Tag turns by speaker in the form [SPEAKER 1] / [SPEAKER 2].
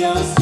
[SPEAKER 1] Dios.